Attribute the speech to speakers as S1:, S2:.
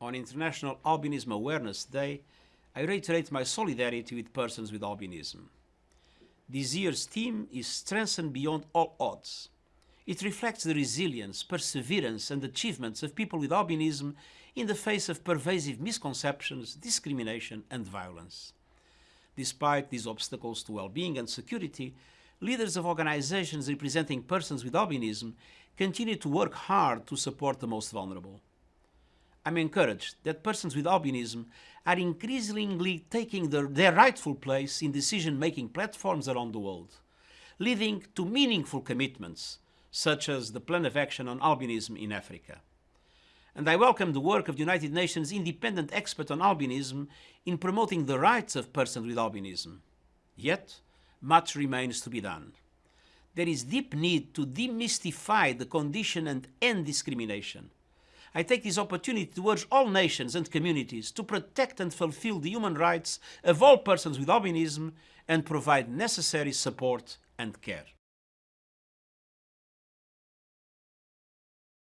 S1: on International Albinism Awareness Day, I reiterate my solidarity with persons with albinism. This year's theme is Strengthened Beyond All Odds. It reflects the resilience, perseverance and achievements of people with albinism in the face of pervasive misconceptions, discrimination and violence. Despite these obstacles to well-being and security, leaders of organizations representing persons with albinism continue to work hard to support the most vulnerable. I'm encouraged that persons with albinism are increasingly taking their, their rightful place in decision-making platforms around the world, leading to meaningful commitments, such as the Plan of Action on Albinism in Africa. And I welcome the work of the United Nations Independent Expert on Albinism in promoting the rights of persons with albinism. Yet, much remains to be done. There is deep need to demystify the condition and end discrimination. I take this opportunity to urge all nations and communities to protect and fulfill the human rights of all persons with albinism and provide necessary support and care.